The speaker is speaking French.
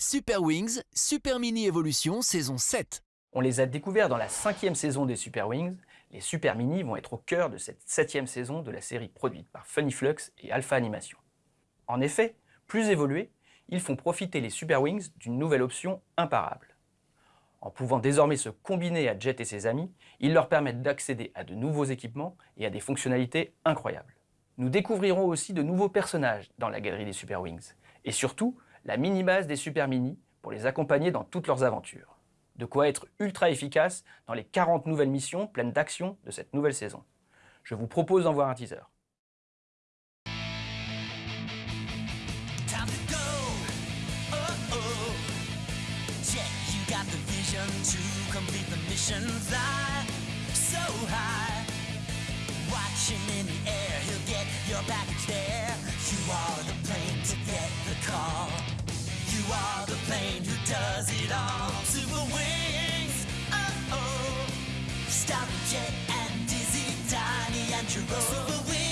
Super Wings, Super Mini Evolution, saison 7. On les a découverts dans la cinquième saison des Super Wings. Les Super Mini vont être au cœur de cette septième saison de la série produite par Funny Flux et Alpha Animation. En effet, plus évolués, ils font profiter les Super Wings d'une nouvelle option imparable. En pouvant désormais se combiner à Jet et ses amis, ils leur permettent d'accéder à de nouveaux équipements et à des fonctionnalités incroyables. Nous découvrirons aussi de nouveaux personnages dans la galerie des Super Wings, et surtout la mini-base des Super Mini pour les accompagner dans toutes leurs aventures. De quoi être ultra efficace dans les 40 nouvelles missions pleines d'action de cette nouvelle saison. Je vous propose d'en voir un teaser. Does it all. Super wings, oh oh. Starry Jet and Dizzy, Tiny and Jerome.